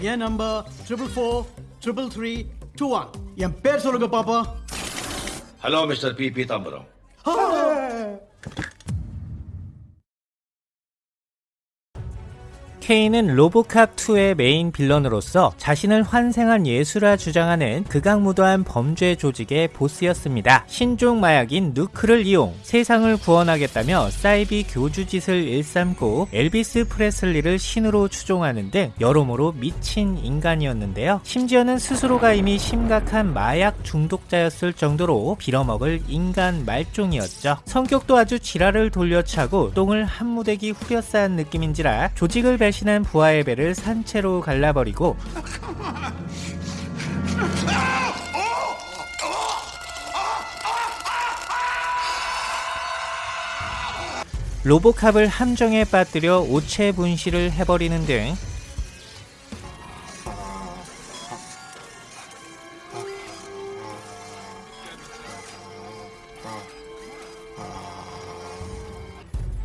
என் number triple four triple three two one என் பேர் சொல்லுங்க பாப்பா. Hello mister P Pitambaram 케인은 로보캅2의 메인 빌런으로서 자신을 환생한 예수라 주장하는 극악무도한 범죄 조직의 보스였습니다. 신종 마약인 누크를 이용 세상을 구원하겠다며 사이비 교주짓을 일삼고 엘비스 프레슬리를 신으로 추종하는 등 여러모로 미친 인간이었는데요. 심지어는 스스로가 이미 심각한 마약 중독자였을 정도로 빌어먹을 인간 말종이었죠. 성격도 아주 지랄을 돌려차고 똥을 한 무대기 후려싼 느낌인지라 조직을 배신 한 부하의 배를 산채로 갈라버리고 로보캅을 함정에 빠뜨려 오체 분실을 해버리는 등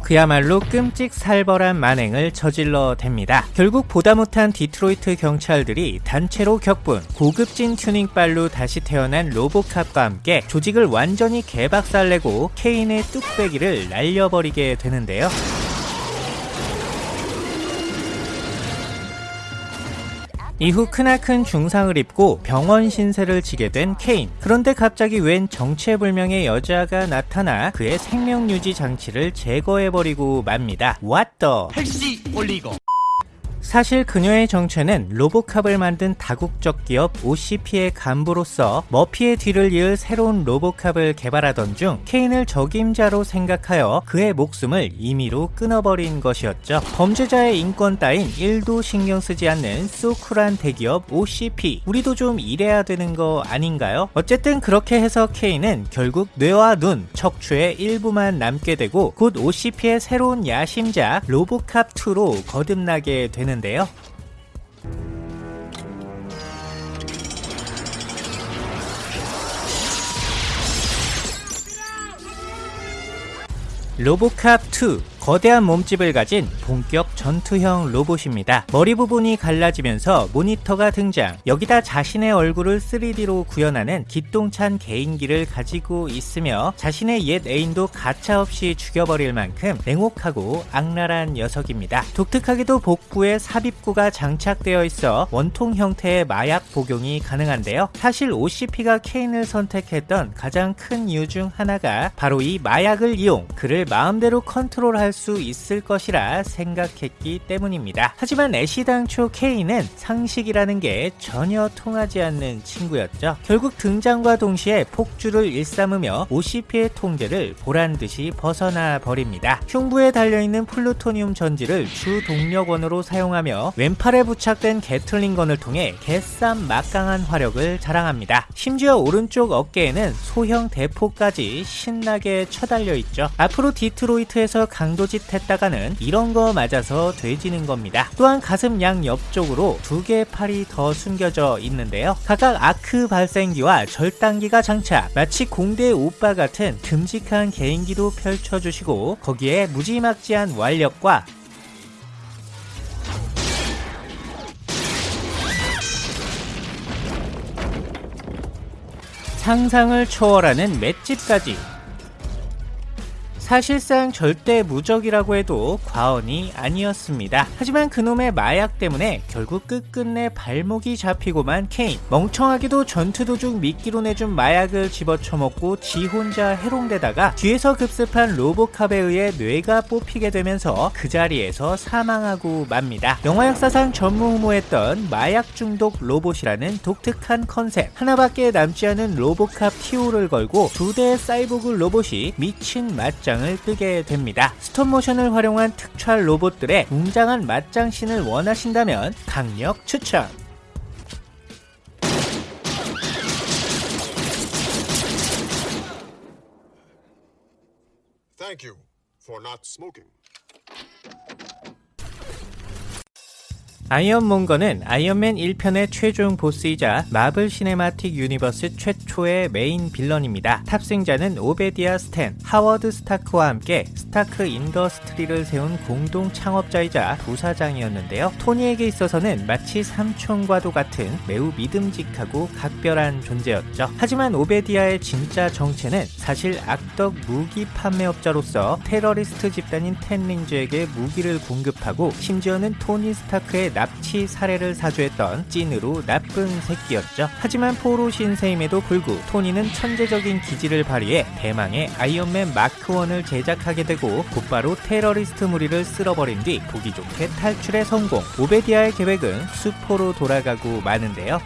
그야말로 끔찍살벌한 만행을 저질러 댑니다. 결국 보다 못한 디트로이트 경찰들이 단체로 격분, 고급진 튜닝발로 다시 태어난 로보캅과 함께 조직을 완전히 개박살내고 케인의 뚝배기를 날려버리게 되는데요. 이후 크나큰 중상을 입고 병원 신세를 지게 된 케인. 그런데 갑자기 웬 정체불명의 여자가 나타나 그의 생명유지 장치를 제거해버리고 맙니다. The? 택시 올리고 사실 그녀의 정체는 로보캅을 만든 다국적 기업 OCP의 간부로서 머피의 뒤를 이을 새로운 로보캅을 개발하던 중 케인을 적임자로 생각하여 그의 목숨을 임의로 끊어버린 것이었죠. 범죄자의 인권 따윈 1도 신경 쓰지 않는 소쿨한 대기업 OCP. 우리도 좀 이래야 되는 거 아닌가요? 어쨌든 그렇게 해서 케인은 결국 뇌와 눈, 척추의 일부만 남게 되고 곧 OCP의 새로운 야심작 로보캅2로 거듭나게 되는 데요. 로보캅 2 거대한 몸집을 가진 본격 전투형 로봇입니다. 머리 부분이 갈라지면서 모니터가 등장. 여기다 자신의 얼굴을 3D로 구현하는 기똥찬 개인기를 가지고 있으며 자신의 옛 애인도 가차없이 죽여버릴 만큼 냉혹하고 악랄한 녀석입니다. 독특하게도 복부에 삽입구가 장착되어 있어 원통 형태의 마약 복용이 가능한데요. 사실 OCP가 케인을 선택했던 가장 큰 이유 중 하나가 바로 이 마약을 이용 그를 마음대로 컨트롤할 수 있을 것이라 생각했기 때문입니다. 하지만 애시 당초 케인은 상식이라는 게 전혀 통하지 않는 친구였죠. 결국 등장과 동시에 폭주를 일삼으며 OCP의 통제를 보란듯이 벗어나 버립니다. 흉부에 달려있는 플루토늄 전지를 주 동력원으로 사용하며 왼팔에 부착된 게틀링건을 통해 개쌈 막강한 화력을 자랑합니다. 심지어 오른쪽 어깨에는 소형 대포까지 신나게 쳐달려 있죠. 앞으로 디트로이트에서 강 도짓 했다가는 이런 거 맞아서 돼지는 겁니다. 또한 가슴 양 옆쪽으로 두 개의 팔이 더 숨겨져 있는데요. 각각 아크 발생기와 절단기가 장착, 마치 공대 오빠 같은 듬직한 개인기도 펼쳐주시고 거기에 무지막지한 완력과 상상을 초월하는 맷집까지 사실상 절대 무적이라고 해도 과언이 아니었습니다. 하지만 그놈의 마약 때문에 결국 끝끝내 발목이 잡히고만 케인 멍청하게도 전투 도중 미끼로 내준 마약을 집어쳐먹고 지 혼자 해롱대다가 뒤에서 급습한 로보캅에 의해 뇌가 뽑히게 되면서 그 자리에서 사망하고 맙니다. 영화 역사상 전무후무했던 마약 중독 로봇이라는 독특한 컨셉 하나밖에 남지 않은 로보캅 티오를 걸고 두 대의 사이보그 로봇이 미친 맞짱 맞짱을 뜨게 됩니다. 스톱모션을 활용한 특촬 로봇들의 웅장한 맞짱신을 원하신다면 강력 추천! Thank for not smoking. 아이언몬거는 아이언맨 1편의 최종 보스이자 마블 시네마틱 유니버스 최초의 메인 빌런입니다. 탑승자는 오베디아 스탠, 하워드 스타크와 함께 스타크 인더스트리를 세운 공동 창업자이자 부사장이었는데요. 토니에게 있어서는 마치 삼촌과도 같은 매우 믿음직하고 각별한 존재였죠. 하지만 오베디아의 진짜 정체는 사실 악덕 무기 판매업자로서 테러리스트 집단인 텐린즈에게 무기를 공급하고 심지어는 토니 스타크의 납치 사례를 사주했던 찐으로 나쁜 새끼였죠. 하지만 포로 신세임에도 불구 토니는 천재적인 기질을 발휘해 대망의 아이언맨 마크1을 제작하게 되고 곧바로 테러리스트 무리를 쓸어버린 뒤 보기 좋게 탈출에 성공. 오베디아의 계획은 수포로 돌아가고 마는데요.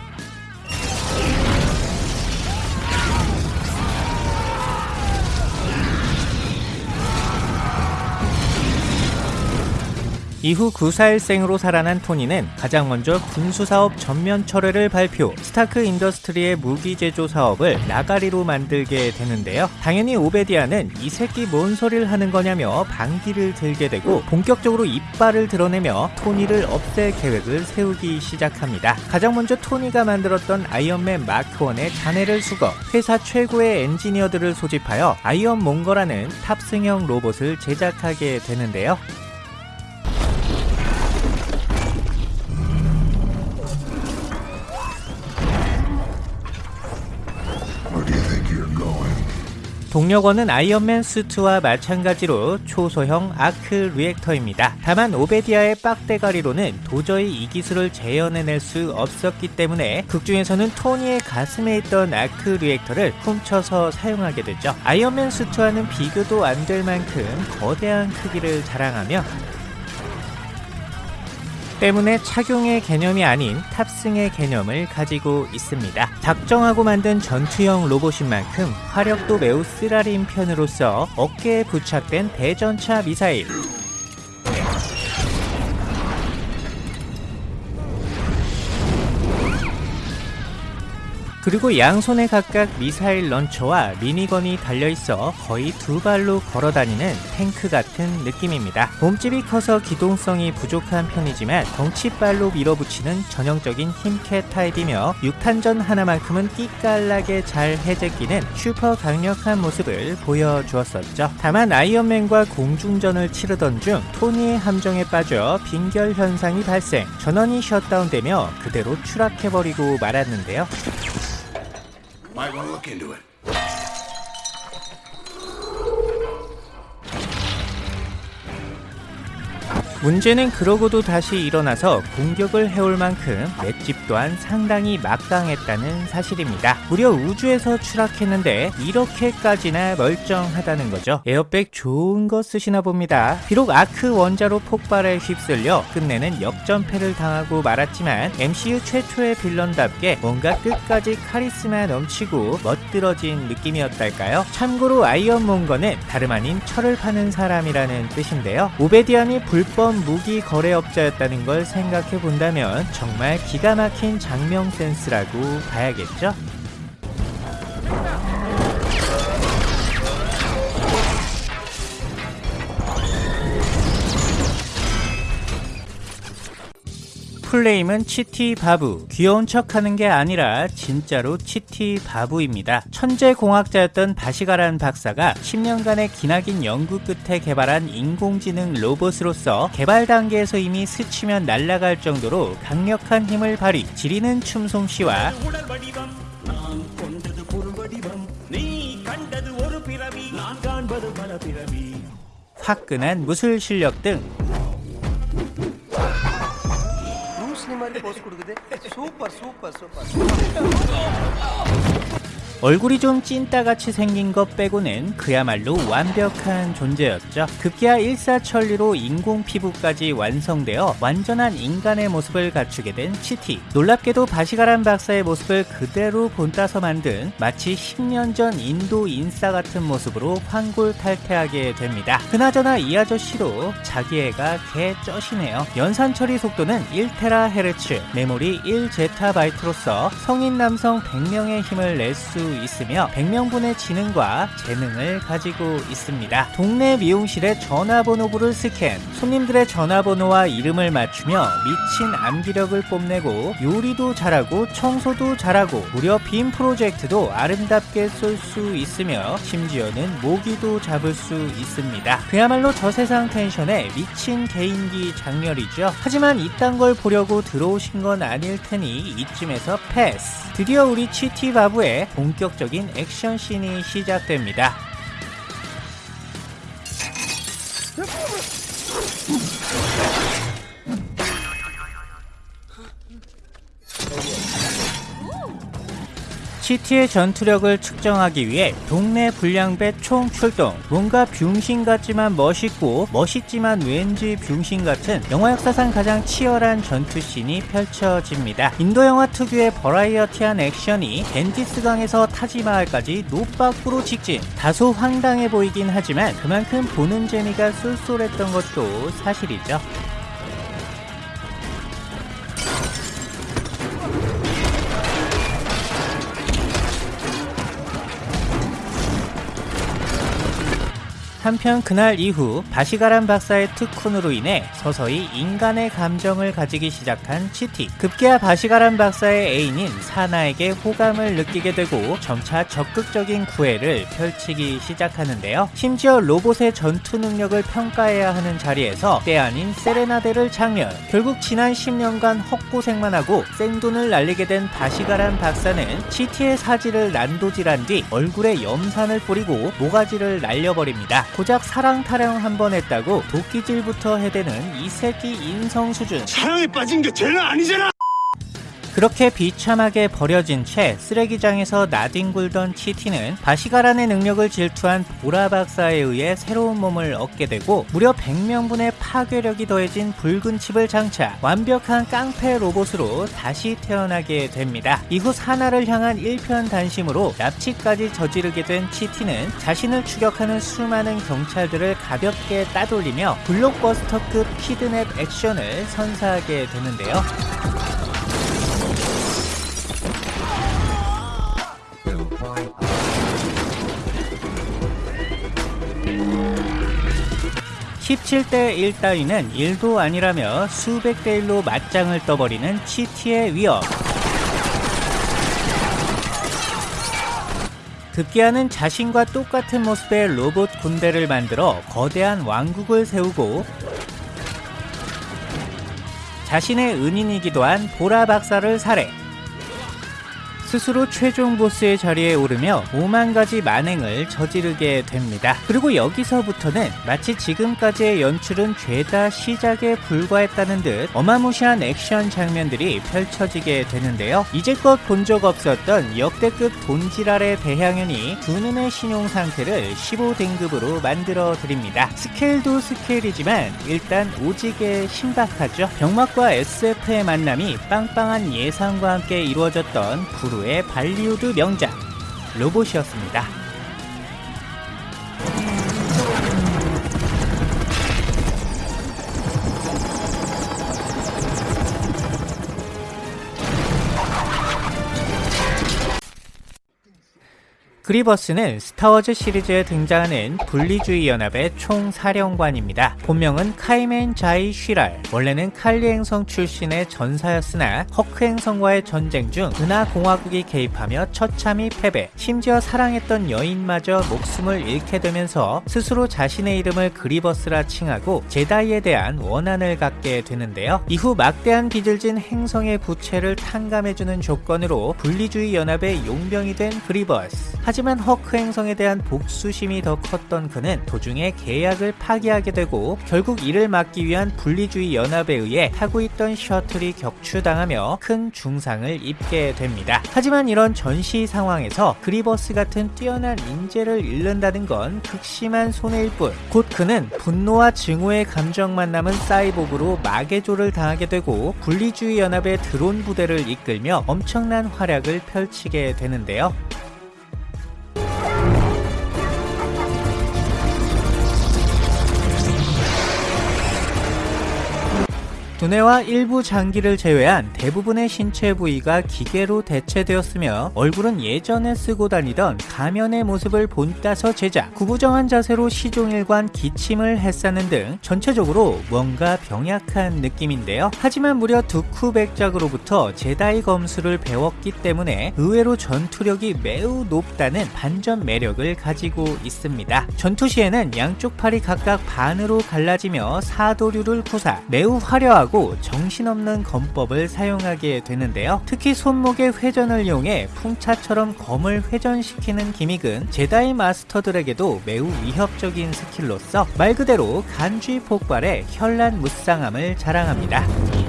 이후 구사일생으로 살아난 토니는 가장 먼저 군수사업 전면 철회를 발표, 스타크 인더스트리의 무기 제조 사업을 나가리로 만들게 되는데요. 당연히 오베디아는 이 새끼 뭔 소리를 하는 거냐며 반기를 들게 되고 본격적으로 이빨을 드러내며 토니를 없앨 계획을 세우기 시작합니다. 가장 먼저 토니가 만들었던 아이언맨 마크1의 잔해를 수거, 회사 최고의 엔지니어들을 소집하여 아이언 몽거라는 탑승형 로봇을 제작하게 되는데요. 동력원은 아이언맨 수트와 마찬가지로 초소형 아크 리액터입니다. 다만 오베디아의 빡대가리로는 도저히 이 기술을 재현해낼 수 없었기 때문에 극중에서는 토니의 가슴에 있던 아크 리액터를 훔쳐서 사용하게 되죠. 아이언맨 수트와는 비교도 안 될 만큼 거대한 크기를 자랑하며 때문에 착용의 개념이 아닌 탑승의 개념을 가지고 있습니다. 작정하고 만든 전투형 로봇인 만큼 화력도 매우 쓰라린 편으로서 어깨에 부착된 대전차 미사일, 그리고 양손에 각각 미사일 런처와 미니건이 달려있어 거의 두 발로 걸어다니는 탱크 같은 느낌입니다. 몸집이 커서 기동성이 부족한 편이지만 덩치발로 밀어붙이는 전형적인 힘캐 타입이며 육탄전 하나만큼은 끼깔나게 잘 해제끼는 슈퍼 강력한 모습을 보여주었었죠. 다만 아이언맨과 공중전을 치르던 중 토니의 함정에 빠져 빙결 현상이 발생, 전원이 셧다운되며 그대로 추락해버리고 말았는데요. Might want to look into it. 문제는 그러고도 다시 일어나서 공격을 해올 만큼 맷집 또한 상당히 막강했다는 사실입니다. 무려 우주에서 추락했는데 이렇게까지나 멀쩡하다는 거죠. 에어백 좋은 거 쓰시나 봅니다. 비록 아크 원자로 폭발에 휩쓸려 끝내는 역전패를 당하고 말았지만 MCU 최초의 빌런답게 뭔가 끝까지 카리스마 넘치고 멋들어진 느낌이었달까요? 참고로 아이언몬거는 다름 아닌 철을 파는 사람이라는 뜻인데요. 오베디안이 불법 무기 거래업자였다는 걸 생각해 본다면 정말 기가 막힌 장명 센스라고 봐야겠죠? 풀네임은 치티바부 귀여운 척하는 게 아니라 진짜로 치티바부입니다. 천재공학자였던 바시가란 박사가 10년간의 기나긴 연구 끝에 개발한 인공지능 로봇으로서 개발 단계에서 이미 스치면 날아갈 정도로 강력한 힘을 발휘 지리는 춤솜씨와 화끈한 무술 실력 등 super super super 얼굴이 좀 찐따같이 생긴 것 빼고는 그야말로 완벽한 존재였죠. 급기야 일사천리로 인공 피부까지 완성되어 완전한 인간의 모습을 갖추게 된 치티. 놀랍게도 바시가란 박사의 모습을 그대로 본따서 만든 마치 10년 전 인도 인싸 같은 모습으로 환골탈태하게 됩니다. 그나저나 이 아저씨도 자기 애가 개 쩌시네요. 연산 처리 속도는 1테라 헤르츠, 메모리 1제타바이트로서 성인 남성 100명의 힘을 낼수 있으며 100명분의 지능과 재능을 가지고 있습니다. 동네 미용실의 전화번호부를 스캔, 손님들의 전화번호와 이름을 맞추며 미친 암기력을 뽐내고 요리도 잘하고 청소도 잘하고 무려 빔 프로젝트도 아름답게 쏠 수 있으며 심지어는 모기도 잡을 수 있습니다. 그야말로 저세상 텐션의 미친 개인기 작렬이죠. 하지만 이딴 걸 보려고 들어오신 건 아닐 테니 이쯤에서 패스. 드디어 우리 치티 바부의 본격적인 액션 씬이 시작됩니다. 치티의 전투력을 측정하기 위해 동네 불량배 총 출동. 뭔가 병신 같지만 멋있고 멋있지만 왠지 병신 같은 영화 역사상 가장 치열한 전투씬이 펼쳐집니다. 인도 영화 특유의 버라이어티한 액션이 벤티스강에서 타지마할까지 노박으로 직진. 다소 황당해 보이긴 하지만 그만큼 보는 재미가 쏠쏠했던 것도 사실이죠. 한편 그날 이후 바시가란 박사의 특훈으로 인해 서서히 인간의 감정을 가지기 시작한 치티. 급기야 바시가란 박사의 애인인 사나에게 호감을 느끼게 되고 점차 적극적인 구애를 펼치기 시작하는데요. 심지어 로봇의 전투 능력을 평가해야 하는 자리에서 때 아닌 세레나데를 장면. 결국 지난 10년간 헛고생만 하고 생돈을 날리게 된 바시가란 박사는 치티의 사지를 난도질한 뒤 얼굴에 염산을 뿌리고 모가지를 날려버립니다. 고작 사랑 타령 한 번 했다고 도끼질부터 해대는 이 새끼 인성 수준. 사랑에 빠진 게 죄는 아니잖아 그렇게 비참하게 버려진 채 쓰레기장에서 나뒹굴던 치티는 바시가란의 능력을 질투한 보라 박사에 의해 새로운 몸을 얻게 되고 무려 100명분의 파괴력이 더해진 붉은 칩을 장착 완벽한 깡패 로봇으로 다시 태어나게 됩니다. 이후 사나를 향한 1편 단심으로 납치까지 저지르게 된 치티는 자신을 추격하는 수많은 경찰들을 가볍게 따돌리며 블록버스터급 키드냅 액션을 선사하게 되는데요. (17대 1) 따위는 1도 아니라며 수백 대 1로 맞짱을 떠버리는 치티의 위협. 급기야는 자신과 똑같은 모습의 로봇 군대를 만들어 거대한 왕국을 세우고 자신의 은인이기도 한 보라 박사를 살해 스스로 최종 보스의 자리에 오르며 5만 가지 만행을 저지르게 됩니다. 그리고 여기서부터는 마치 지금까지의 연출은 죄다 시작에 불과했다는 듯 어마무시한 액션 장면들이 펼쳐지게 되는데요. 이제껏 본 적 없었던 역대급 돈지랄의 배향연이 두 눈의 신용 상태를 15등급으로 만들어 드립니다. 스케일도 스케일이지만 일단 오지게 신박하죠. 병맛과 SF의 만남이 빵빵한 예상과 함께 이루어졌던 부르의 발리우드 명작 로봇이었습니다. 그리버스는 스타워즈 시리즈에 등장하는 분리주의 연합의 총사령관입니다. 본명은 카이멘 자이 쉬랄. 원래는 칼리 행성 출신의 전사였으나 허크 행성과의 전쟁 중 은하 공화국이 개입하며 처참히 패배. 심지어 사랑했던 여인마저 목숨을 잃게 되면서 스스로 자신의 이름을 그리버스라 칭하고 제다이에 대한 원한을 갖게 되는데요. 이후 막대한 빚을 진 행성의 부채를 탕감해주는 조건으로 분리주의 연합의 용병이 된 그리버스. 하지만 허크 행성에 대한 복수심이 더 컸던 그는 도중에 계약을 파기하게 되고 결국 이를 막기 위한 분리주의 연합에 의해 타고 있던 셔틀이 격추당하며 큰 중상을 입게 됩니다. 하지만 이런 전시 상황에서 그리버스 같은 뛰어난 인재를 잃는다는 건 극심한 손해일 뿐. 곧 그는 분노와 증오의 감정만 남은 사이보그로 마개조를 당하게 되고 분리주의 연합의 드론 부대를 이끌며 엄청난 활약을 펼치게 되는데요. 두뇌와 일부 장기를 제외한 대부분의 신체 부위가 기계로 대체되었으며 얼굴은 예전에 쓰고 다니던 가면의 모습을 본따서 제작, 구부정한 자세로 시종일관 기침을 했사는 등 전체적으로 뭔가 병약한 느낌인데요. 하지만 무려 두쿠백작으로부터 제다이 검수를 배웠기 때문에 의외로 전투력이 매우 높다는 반전 매력을 가지고 있습니다. 전투 시에는 양쪽 팔이 각각 반으로 갈라지며 사도류를 구사 매우 화려 하고 정신없는 검법을 사용하게 되는데요. 특히 손목의 회전을 이용해 풍차처럼 검을 회전시키는 기믹은 제다이 마스터들에게도 매우 위협적인 스킬로서 말 그대로 간지 폭발의 현란 무쌍함을 자랑합니다.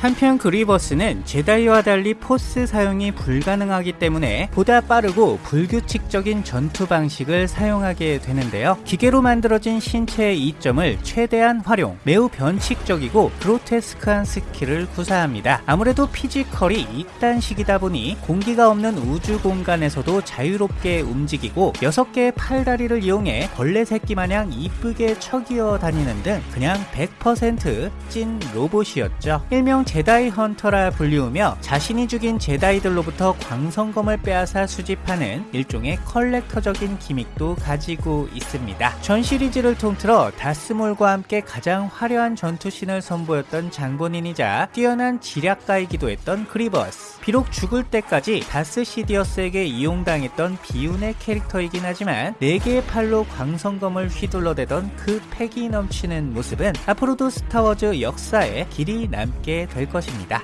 한편 그리버스는 제다이와 달리 포스 사용이 불가능하기 때문에 보다 빠르고 불규칙적인 전투 방식을 사용하게 되는데요. 기계로 만들어진 신체의 이점을 최대한 활용, 매우 변칙적이고 그로테스크한 스킬을 구사합니다. 아무래도 피지컬이 이딴식이다 보니 공기가 없는 우주 공간에서도 자유롭게 움직이고 6개의 팔다리를 이용해 벌레 새끼 마냥 이쁘게 척이어 다니는 등 그냥 100%찐 로봇이었죠. 일명 제다이 헌터라 불리우며 자신이 죽인 제다이들로부터 광선검을 빼앗아 수집하는 일종의 컬렉터적인 기믹도 가지고 있습니다. 전 시리즈를 통틀어 다스몰과 함께 가장 화려한 전투신을 선보였던 장본인이자 뛰어난 지략가이기도 했던 그리버스. 비록 죽을 때까지 다스 시디어스에게 이용당했던 비운의 캐릭터이긴 하지만 4개의 팔로 광선검을 휘둘러대던 그 패기 넘치는 모습은 앞으로도 스타워즈 역사에 길이 남게 될 것입니다.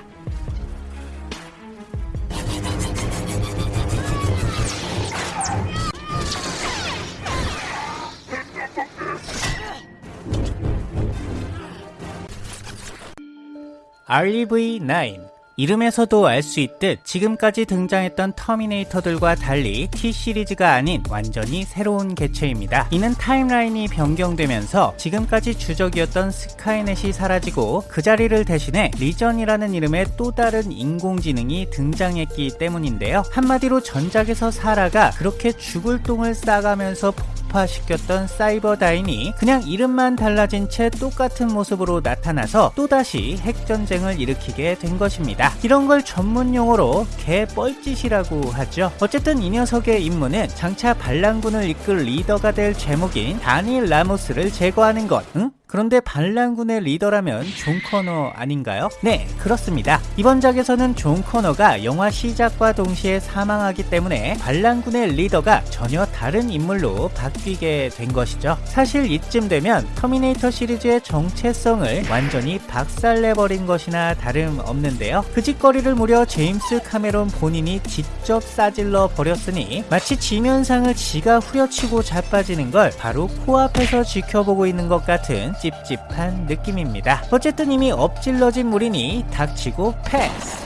REV9 이름에서도 알 수 있듯 지금까지 등장했던 터미네이터들과 달리 T 시리즈가 아닌 완전히 새로운 개체입니다. 이는 타임라인이 변경되면서 지금까지 주적이었던 스카이넷이 사라지고 그 자리를 대신해 리전이라는 이름의 또 다른 인공지능이 등장했기 때문인데요. 한마디로 전작에서 사라가 그렇게 죽을 똥을 싸가면서 폭파시켰던 사이버다인이 그냥 이름만 달라진 채 똑같은 모습으로 나타나서 또다시 핵전쟁을 일으키게 된 것입니다. 이런 걸 전문 용어로 개뻘짓이라고 하죠. 어쨌든 이 녀석의 임무는 장차 반란군을 이끌 리더가 될 재목인 다니엘 라모스를 제거하는 것. 응? 그런데 반란군의 리더라면 존 코너 아닌가요? 네, 그렇습니다. 이번 작에서는 존 코너가 영화 시작과 동시에 사망하기 때문에 반란군의 리더가 전혀 다른 인물로 바뀌게 된 것이죠. 사실 이쯤 되면 터미네이터 시리즈의 정체성을 완전히 박살내버린 것이나 다름없는데요. 그 짓거리를 무려 제임스 카메론 본인이 직접 싸질러 버렸으니 마치 지 면상을 지가 후려치고 자빠지는 걸 바로 코앞에서 지켜보고 있는 것 같은 찝찝한 느낌입니다. 어쨌든 이미 엎질러진 물이니 닥치고 패스.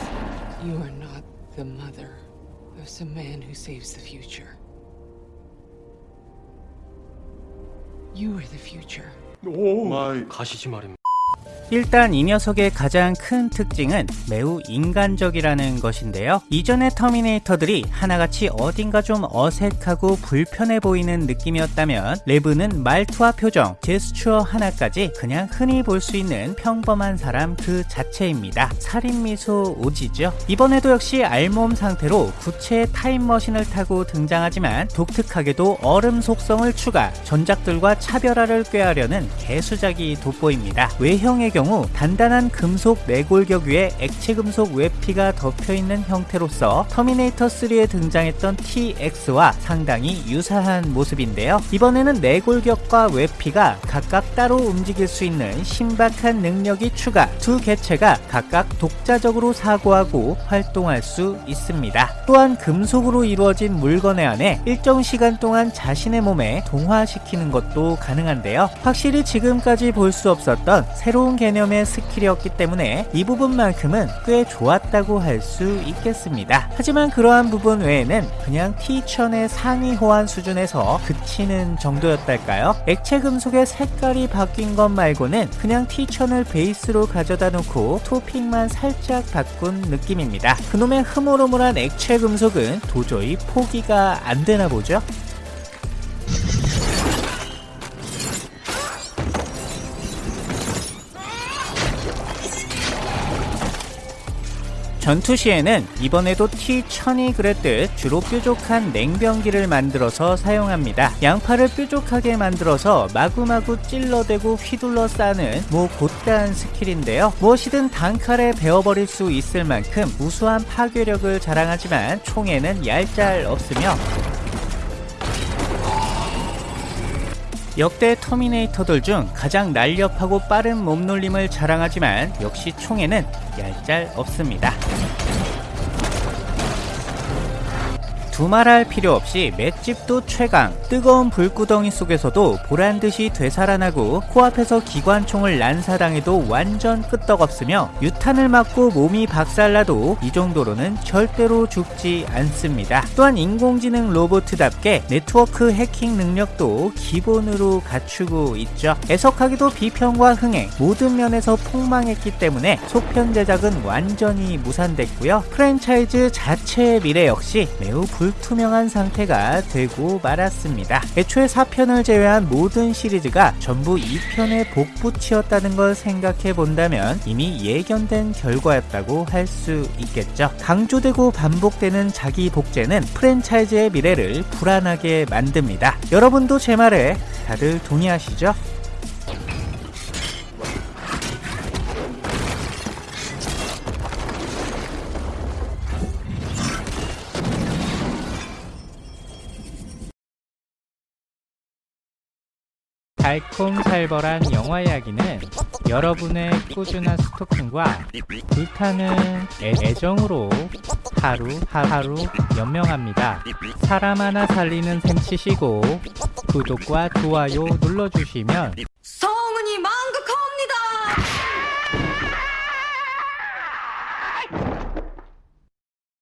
You are not the mother of some man who saves the future. You are the future. 가시지 말입니다. 일단 이 녀석의 가장 큰 특징은 매우 인간적이라는 것인데요. 이전의 터미네이터들이 하나같이 어딘가 좀 어색하고 불편해 보이는 느낌이었다면 레브는 말투와 표정, 제스처 하나까지 그냥 흔히 볼 수 있는 평범한 사람 그 자체입니다. 살인미소 오지죠. 이번에도 역시 알몸 상태로 구체의 타임머신을 타고 등장하지만 독특하게도 얼음 속성을 추가, 전작들과 차별화를 꾀하려는 개수작이 돋보입니다. 외형의 경우 단단한 금속 내골격 위에 액체 금속 외피가 덮여있는 형태로서 터미네이터 3에 등장했던 TX와 상당히 유사한 모습인데요. 이번에는 내골격과 외피가 각각 따로 움직일 수 있는 신박한 능력이 추가 두 개체가 각각 독자적으로 사고하고 활동할 수 있습니다. 또한 금속으로 이루어진 물건에 안에 일정 시간 동안 자신의 몸에 동화시키는 것도 가능한데요. 확실히 지금까지 볼 수 없었던 새로운 개념 개념의 스킬이었기 때문에 이 부분만큼은 꽤 좋았다고 할 수 있겠습니다. 하지만 그러한 부분 외에는 그냥 T1000의 상위 호환 수준에서 그치는 정도였달까요? 액체 금속의 색깔이 바뀐 것 말고는 그냥 T1000을 베이스로 가져다 놓고 토핑만 살짝 바꾼 느낌입니다. 그놈의 흐물흐물한 액체 금속은 도저히 포기가 안 되나 보죠? 전투 시에는 이번에도 T1000이 그랬듯 주로 뾰족한 냉병기를 만들어서 사용합니다. 양파를 뾰족하게 만들어서 마구마구 찔러대고 휘둘러 싸는 뭐 곧다한 스킬인데요. 무엇이든 단칼에 베어버릴 수 있을 만큼 우수한 파괴력을 자랑하지만 총에는 얄짤 없으며 역대 터미네이터들 중 가장 날렵하고 빠른 몸놀림을 자랑하지만 역시 총에는 얄짤 없습니다. 두말할 필요 없이 맷집도 최강, 뜨거운 불구덩이 속에서도 보란듯이 되살아나고 코앞에서 기관총을 난사당해도 완전 끄떡없으며 유탄을 맞고 몸이 박살나도 이 정도로는 절대로 죽지 않습니다. 또한 인공지능 로봇답게 네트워크 해킹 능력도 기본으로 갖추고 있죠. 애석하기도 비평과 흥행 모든 면에서 폭망했기 때문에 소편 제작은 완전히 무산됐고요. 프랜차이즈 자체의 미래 역시 매우 불 투명한 상태가 되고 말았습니다. 애초에 4편을 제외한 모든 시리즈가 전부 2편의 복붙이었다는 걸 생각해 본다면 이미 예견된 결과였다고 할 수 있겠죠. 강조되고 반복되는 자기 복제는 프랜차이즈의 미래를 불안하게 만듭니다. 여러분도 제 말에 다들 동의하시죠? 달콤살벌한 영화 이야기는 여러분의 꾸준한 스토킹과 불타는 애- 애정으로 하루 하루 연명합니다. 사람 하나 살리는 셈 치시고 구독과 좋아요 눌러주시면 소